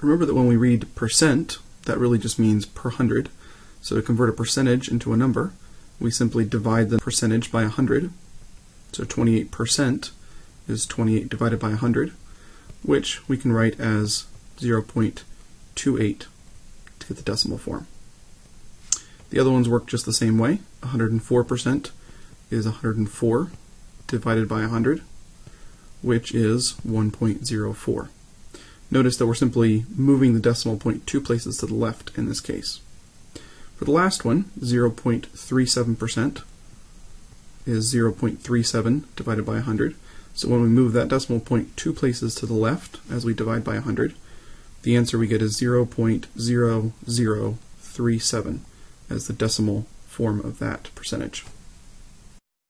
Remember that when we read percent, that really just means per hundred. So to convert a percentage into a number, we simply divide the percentage by 100. So 28% is 28 divided by 100, which we can write as 0.28 to get the decimal form. The other ones work just the same way. 104% is 104 divided by 100, which is 1.04. Notice that we're simply moving the decimal point two places to the left in this case. For the last one, 0.37% is 0.37 divided by 100. So when we move that decimal point two places to the left as we divide by 100, the answer we get is 0.0037 as the decimal form of that percentage.